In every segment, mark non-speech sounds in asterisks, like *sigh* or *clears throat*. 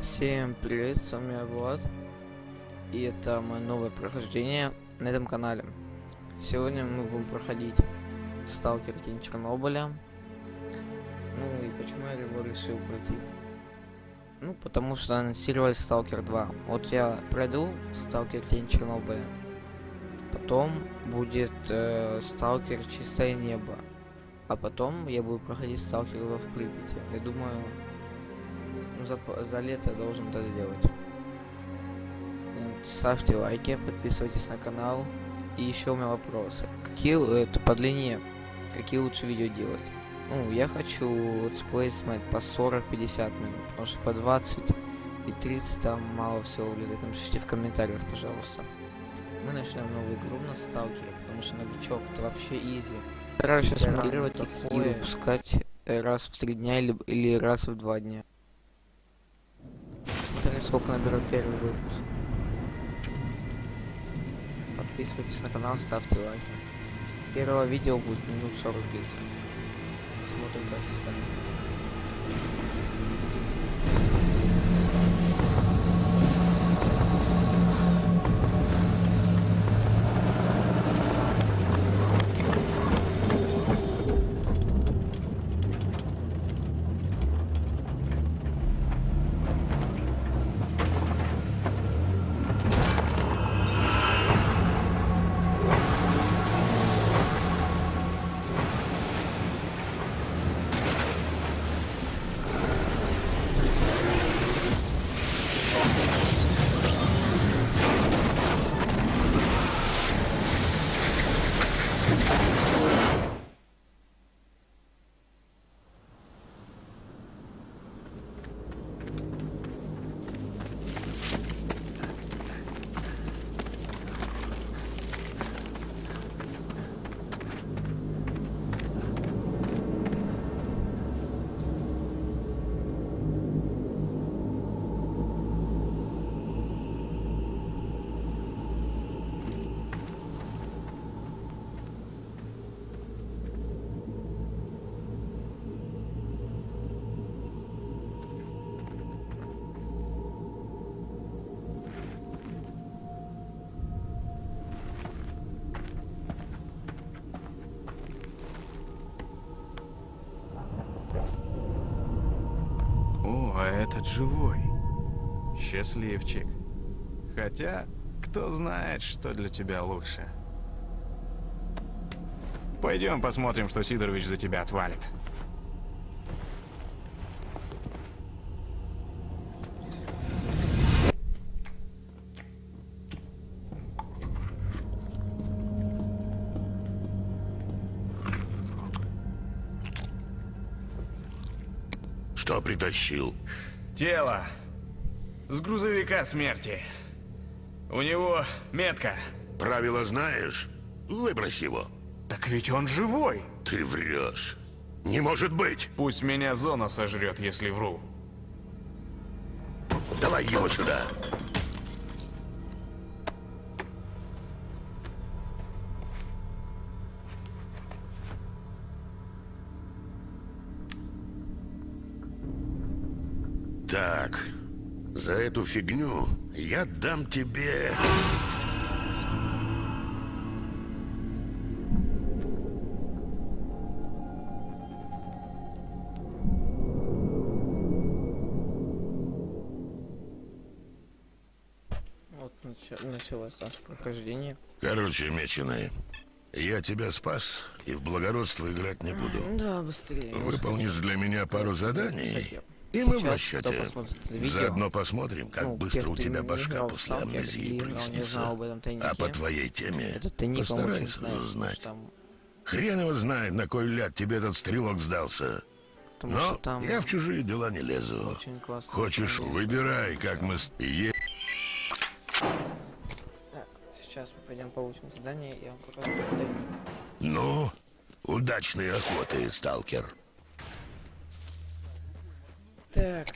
Всем привет, с вами я Влад. И это мое новое прохождение на этом канале. Сегодня мы будем проходить Сталкер Тень Чернобыля. Ну и почему я его решил пройти? Ну, потому что анонсировали Сталкер 2. Вот я пройду Сталкер Тень Чернобыля. Потом будет э, Сталкер Чистое Небо. А потом я буду проходить Сталкер 2 в Припяти. Я думаю, ну, за, за лето я должен это сделать. Ставьте лайки, подписывайтесь на канал. И еще у меня вопросы. Какие, это по длине, какие лучше видео делать? Ну, я хочу летсплей смотреть по 40-50 минут, потому что по 20 и 30 там мало всего влезает. Напишите в комментариях, пожалуйста. Мы начнем новую игру на сталкере, потому что новичок это вообще easy. Стараюсь сейчас их и выпускать э, раз в три дня или, или раз в два дня. Сколько наберет первый выпуск. Подписывайтесь на канал, ставьте лайки. Первое видео будет минут 40 длиться. Смотрим как сцена. Этот живой. Счастливчик. Хотя, кто знает, что для тебя лучше. Пойдем посмотрим, что Сидорович за тебя отвалит. Что притащил? Тело. С грузовика смерти. У него метка. Правила знаешь? Выбрось его. Так ведь он живой. Ты врешь. Не может быть. Пусть меня зона сожрет, если вру. Давай его сюда. Так, за эту фигню я дам тебе... Вот нача- началось наше прохождение. Короче, меченый, я тебя спас и в благородство играть не буду. Да, быстрее. Выполнишь для меня пару заданий, и мы в расчете. Заодно посмотрим, как ну, быстро у тебя башка в после амнезии ну, прояснится. А по твоей теме потому узнать. Хрен его знает, на кой ляд тебе этот стрелок сдался. Но там я в чужие дела не лезу. Хочешь, выбирай, как мы... Е- сейчас мы пойдем получим задание, и я вам покажу. Ну, удачной охоты, сталкер. Так,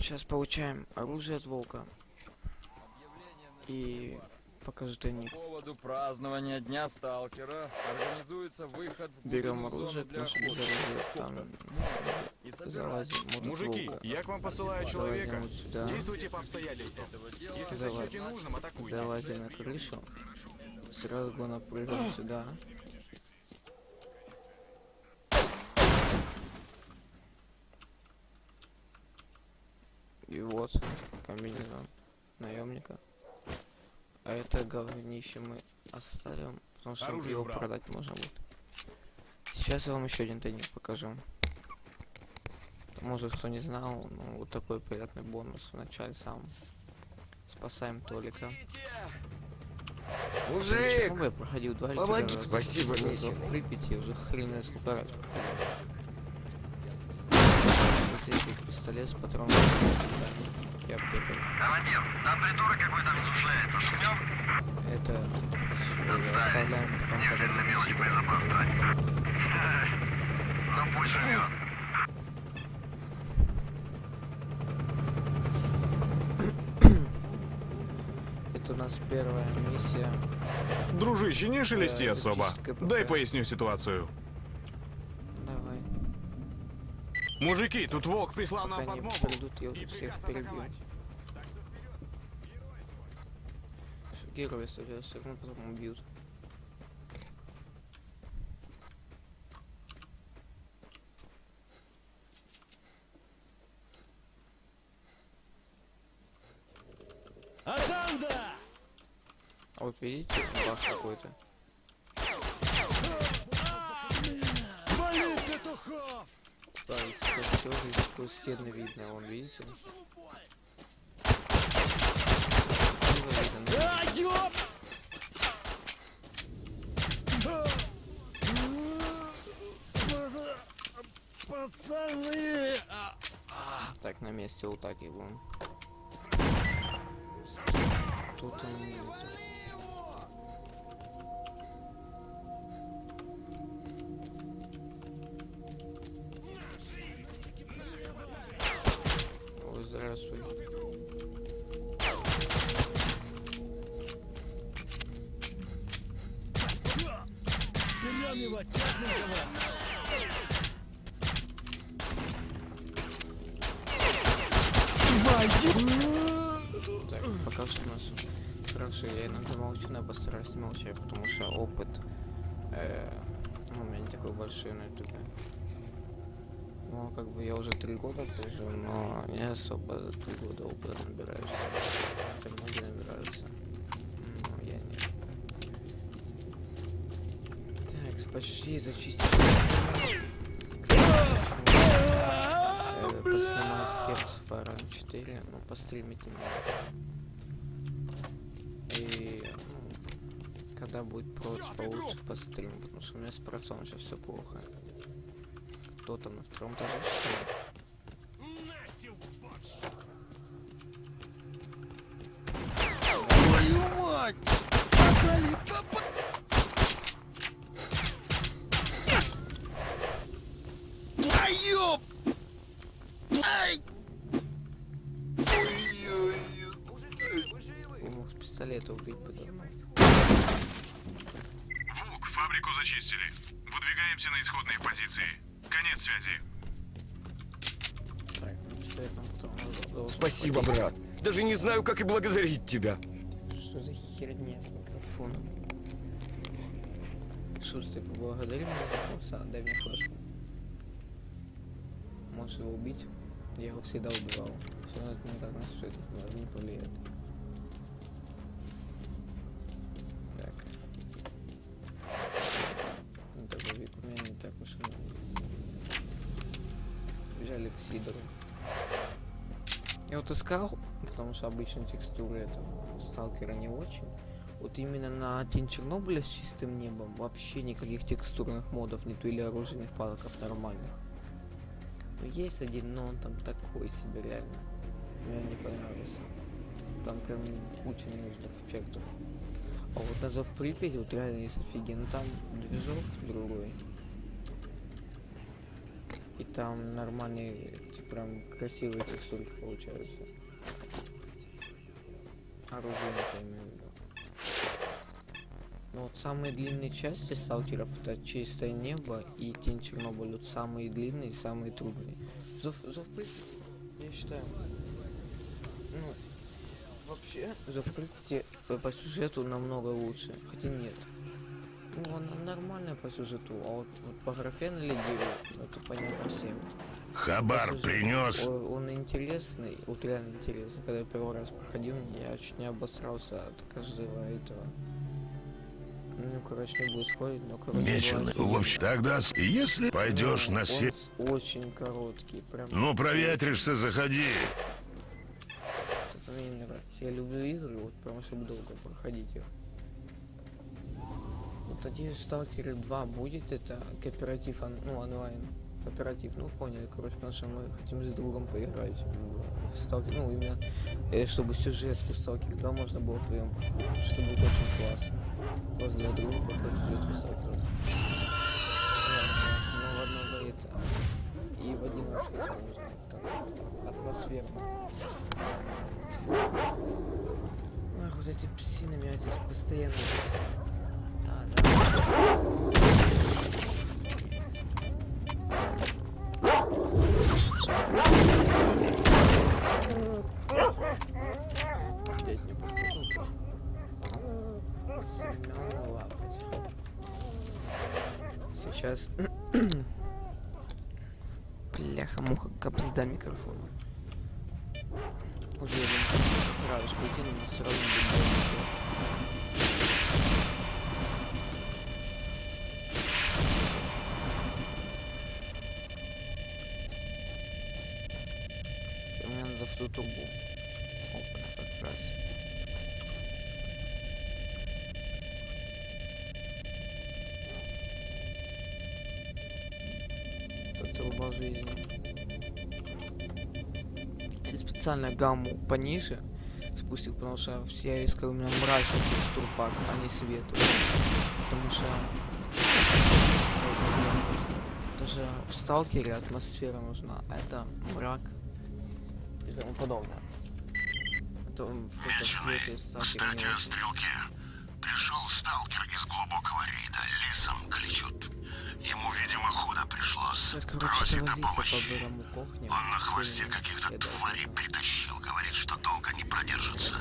сейчас получаем оружие от волка. И покажу тайник. По поводу празднования Дня Сталкера организуется выход в Берем оружие, потому что без оружия там- залазим. тут Мужики, волка. я к вам посылаю Залазим человека. вот сюда. Действуйте по обстоятельствам. Если сочтете нужным, атакуйте. Залазим на крышу. С разгона прыгаем сюда. И вот комбинезон наемника. А это говнище мы оставим, потому что Оружие его убрал. продать можно будет. Сейчас я вам еще один тайник покажу. Может кто не знал, ну вот такой приятный бонус в начале сам. Спасаем Толика. Мужик! Ну, я проходил два или помоги. раза. Спасибо, Митя. Припяти уже хрен знает сколько раз проходил. Вот пистолет с патроном. И аптека. Командир, там придурок какой-то размышляется. Жмем? Это всё, оставляем потом, Не когда для будем мелочи сидеть. боезапас тратить. Ну пусть живет. Это у нас первая миссия. Дружище, не шелести Э, особо. Дай поясню ситуацию. Давай. Мужики, тут волк прислал Пока нам подмогу. придут, я уже всех перебью. Герои, если все равно потом убьют. А вот видите, бах какой-то. Да, если костер, из какой стены видно, вон видите? Ну, Так, на месте вот так будем. Тут он... Так, пока что у нас хорошо. Я иногда молчу, но я постараюсь не молчать, потому что опыт э, ну, у меня не такой большой на ютубе. Ну, как бы я уже три года сижу, но не особо три года опыта набираешься. Это многие набираются. Но я нет. Почти зачистили. Э, Поснимать Херц Фаран 4, ну, постримить немного. И ну, когда будет проц получше пострим, потому что у меня с процом сейчас все плохо. Кто там на втором этаже что ли? Твою мать! Попали, попали! Зачистили. Выдвигаемся на исходные позиции. Конец связи. Так, потом Спасибо, брат. Даже не знаю, как и благодарить тебя. Что за херня с микрофоном? Шустрый, поблагодари меня, пожалуйста, дай мне флешку. Можешь его убить? Я его всегда убивал. Все равно это никак на сюжет не повлияет. Так уж и много. Взяли к Сидору. Я вот искал, потому что обычно текстуры этого сталкера не очень. Вот именно на Тень Чернобыля с чистым небом вообще никаких текстурных модов нету или оружейных палоков нормальных. Ну, есть один, но он там такой себе реально. Мне не понравился. Там прям куча ненужных эффектов. А вот на Зов Припяти вот реально есть офигенно. Там движок другой. И там нормальные, прям красивые текстурки получаются. Оружие, виду. Но вот самые длинные части сталкеров это чистое небо и тень Чернобыль. Вот самые длинные и самые трудные. Зов, зов я считаю. Ну, вообще, Зов э, по сюжету намного лучше. Хотя нет. Ну, она нормальная по сюжету, а вот, вот по графе налегирует, ну, это понятно всем. Хабар сюжету принес. о- Он интересный, вот реально интересный. Когда я первый раз проходил, я чуть не обосрался от каждого этого. Ну, короче, не буду спорить, но короче. Меченый. В общем, тогда, если пойдешь Ну, на он се... с- очень короткий, прям. Ну, проветришься, заходи. Это мне не нравится. Я люблю игры, вот прям чтобы долго проходить их. Вот надеюсь, Сталкеры 2 будет это кооператив, ну, онлайн. Кооператив, ну поняли, короче, потому что мы хотим с другом поиграть в Сталкер, ну именно, э, чтобы сюжетку Сталкер 2 можно было проходить, что будет очень классно. Просто два друга проходят сюжетку Сталкер. Но в одном это и в одиночку можно, так, атмосферно. Ах, вот эти псины меня здесь постоянно бесят. Не. Сейчас... *clears throat* Бляха-муха, капзда микрофона. Уверен, радужку укину, но все равно будет Мне надо в ту трубу. Опа, как раз. Это труба жизни. Я специально гамму пониже спустил, потому что все искали у меня мрачный текстурпак, а не светлый. Потому что даже в сталкере атмосфера нужна, это мрак тому подобное. Какой-то светлый сталкер не очень. стрелке. Пришел сталкер из глубокого рейда. Лисом кличут. Ему, видимо, худо пришлось. Лиса по-бырому кохнем. Он на хвосте каких-то тварей притащил. Говорит, что долго не продержится.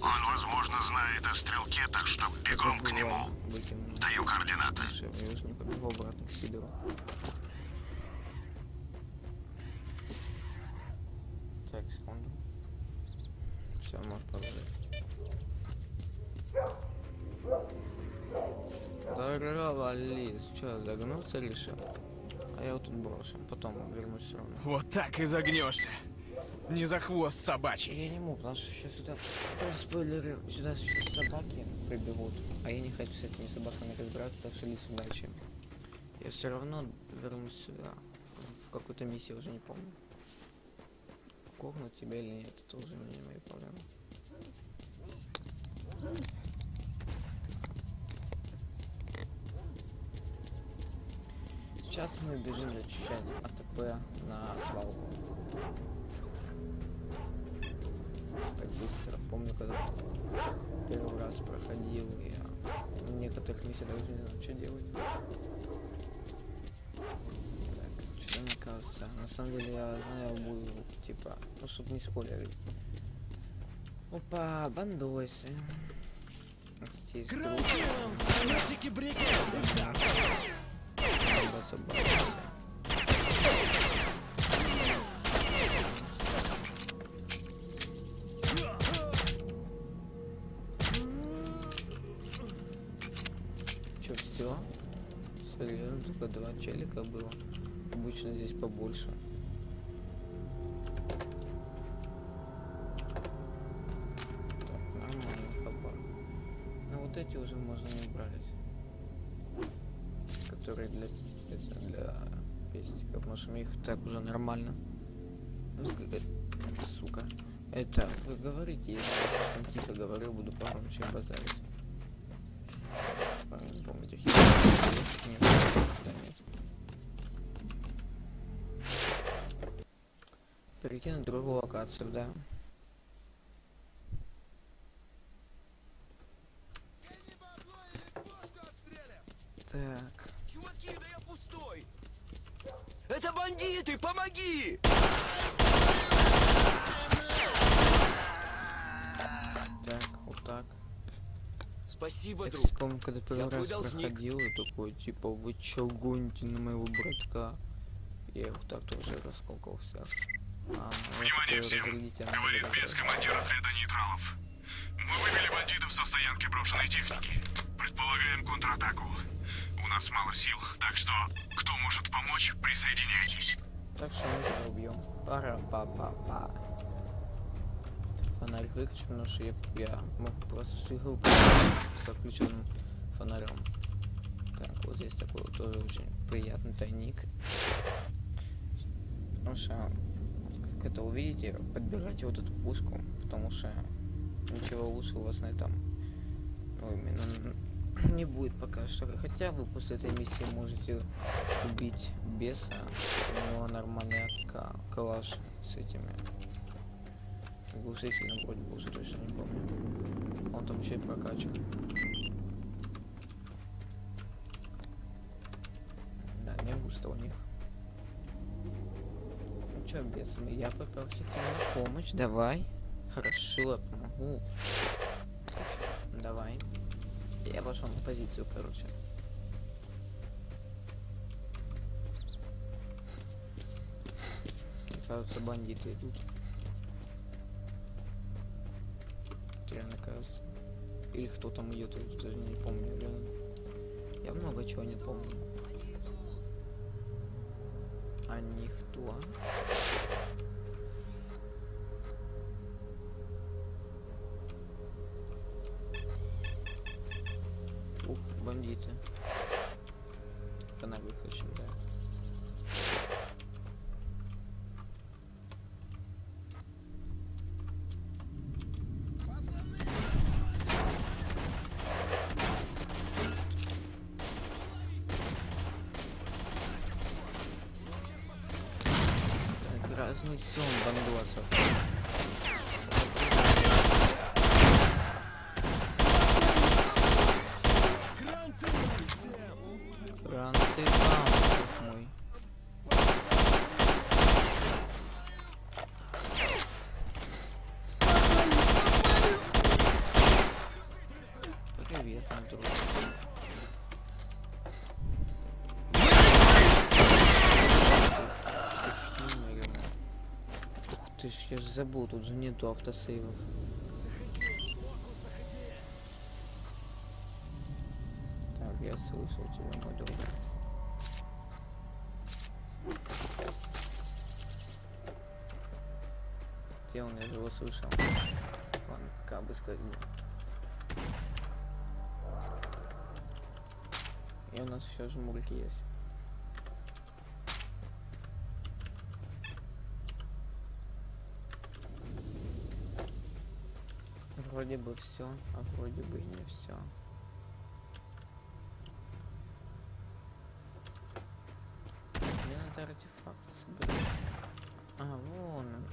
Он, возможно, знает о стрелке, так что бегом к нему. Даю координаты. Я уже не побегу обратно к Сидору. Так, секунду. Все, может подождать. Здорово, Лис. Че, загнуться решил? А я вот тут брошу. Потом вернусь все равно. Вот так и загнешься. Не за хвост собачий. Я не могу, потому что сейчас сюда... Спойлеры, сюда сейчас собаки прибегут. А я не хочу с этими собаками разбираться, так что Лис, удачи. Я все равно вернусь сюда. В какую-то миссию, уже не помню. Кокнуть тебя или нет, это уже не мои проблемы. Сейчас мы бежим зачищать АТП на свалку. Так быстро. Помню, когда первый раз проходил, я некоторых миссиях даже не знаю, что делать. Так, что мне кажется. На самом деле я знаю, буду, типа, ну, чтобы не спойлерить. Опа, бандосы. Бандосы. Че, все? Серьезно, только два челика было. Обычно здесь побольше. Так, нормально, хабар. Ну вот эти уже можно не брать. Которые для, для пестиков, потому что у них так уже нормально. Ну, э, Сука. Это, вы говорите, я слишком тихо говорю, буду погромче базарить. Не помню, Перейти на другую локацию, да. Так. Чуваки, да я пустой! Это бандиты, помоги! Так, вот так. Спасибо, Я, друг. помню, когда первый раз должник. проходил, я такой, типа, вы чё гоните на моего братка? Я их так тоже расколкал всех. А, ну, Внимание всем! Говорит ну, без давай. командир отряда нейтралов. Мы вывели бандитов со стоянки брошенной техники. Предполагаем контратаку. У нас мало сил, так что кто может помочь, присоединяйтесь. Так что мы тебя убьем. пара па па па Фонарь выключу, потому что я, я мог просто всю игру с включенным фонарем. Так, вот здесь такой вот тоже очень приятный тайник. Потому что, это увидите, подбирайте вот эту пушку, потому что ничего лучше у вас на этом, ну, именно не будет пока что. Хотя вы после этой миссии можете убить беса, у него нормальный ка- калаш с этими глушителем вроде бы уже точно не помню. Он там еще и прокачан. Да, не густо у них. Чё, бес, я попался к тебе на помощь, давай. Хорошо, я помогу. Давай. Я пошел на позицию, короче. Мне кажется, бандиты идут. Реально кажется. Или кто там идет, я даже не помню. Я, я много чего не помню. А никто. Ух, бандиты. Фонарь выключим, да. Разнесем бандосов. Гранты вам, друг мой. Привет, мой друг. Ух ты ж, я ж забыл, тут же нету автосейвов. Так, я слышал тебя, мой друг. Где он? Я же его слышал. Ладно, пока бы сказать. И у нас еще жмурки есть. Вроде бы все, а вроде бы и не все. Мне надо артефакт собирать. А, вон он.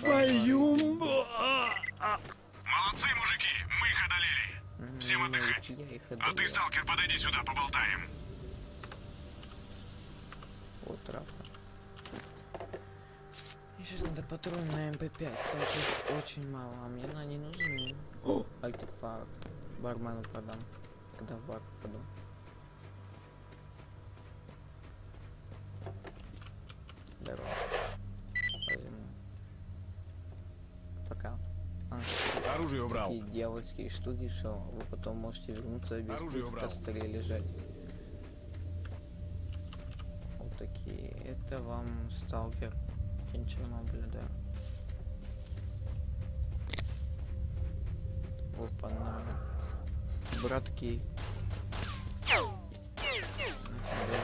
Твою... Молодцы, мужики, мы их одолели. М, Всем ну, отдыхать. Я их А ты, сталкер, подойди сюда, поболтаем. Вот травка. Мне сейчас надо патроны на МП5, потому что их очень мало, а мне они нужны. О, артефакт. Бармену продам. Когда в бар попаду. Здорово. Возьму. Пока. А, Оружие убрал. такие дьявольские штуки, что вы потом можете вернуться без Оружие пуль в костре лежать. Вот такие. Это вам сталкер. Чернобыля, да. Опа, на. Братки.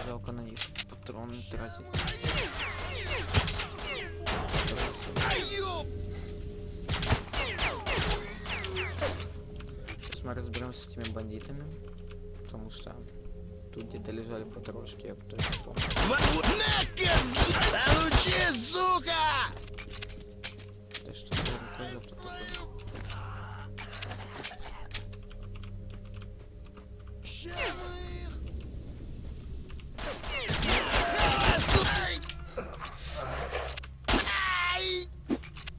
Жалко на них патроны тратить. Потому что тут где-то лежали потрошки, я точно помню. Сука! Да что рукожоп тут такой?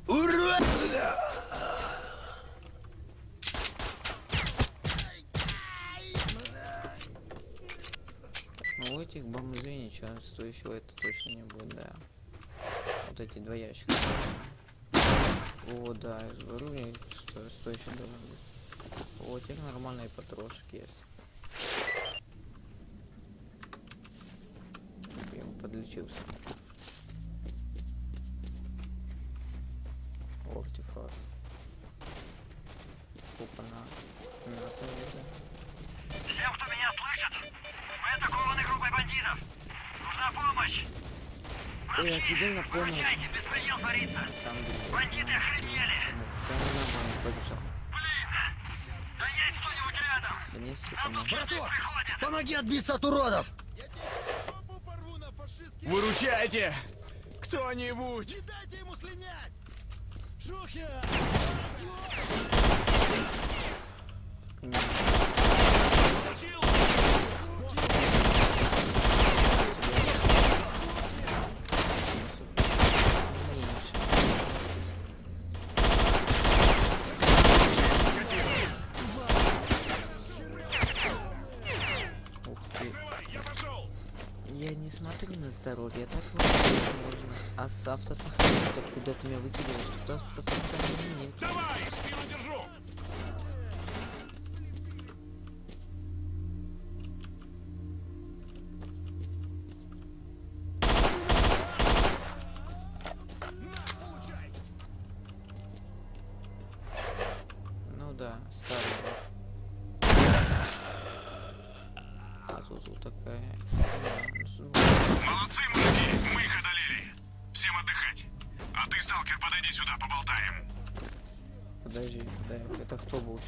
Ура! Ну у этих бомжей стоящего это точно не будет, да. Вот эти два ящика. О, да, я же говорю, мне что стоящие должны быть. У тех нормальные потрошки есть. Я подлечился. О, артефакт. Опа-на. Мясо где-то. Всем, кто меня слышит, мы атакованы группой бандитов. Нужна помощь. Ой, я иду на помощь. Встречайте, беспредел творится. На самом деле. Бандиты охренели. Да нормально, побежал. Блин, да есть кто-нибудь рядом. Да мне все тут Браток! Помоги отбиться от уродов! Выручайте! Кто-нибудь! Не дайте ему слинять! Шухер! Ух ты. Я не смотрю на здоровье, так можно. А с автосохранением куда ты меня выкидываешь? Что автосохранения нет? Давай, спину держу! Ну да, старый. А вот такая. Молодцы, мужики, мы их одолели. Всем отдыхать. А ты, сталкер, подойди сюда, поболтаем. Подожди, да, это кто был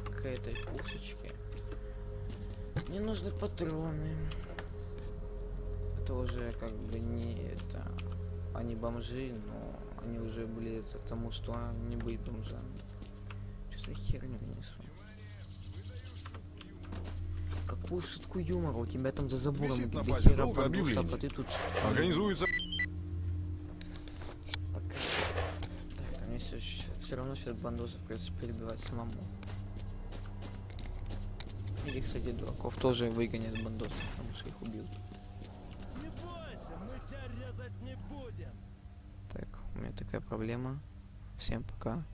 к этой пушечке мне нужны патроны. Это уже как бы не это... Они бомжи, но они уже близятся к тому, что не быть бомжами. Что за херню несу? Какую шутку юмора у тебя там за забором? Висит на до базе хера долго бандосов, объявление. а ты тут шутку Организуется Пока. Так, там мне все, равно сейчас бандосов придется перебивать самому. Или, кстати, дураков тоже выгонят бандосов, потому что их убьют. Не бойся, мы тебя резать не будем! Так, у меня такая проблема. Всем пока.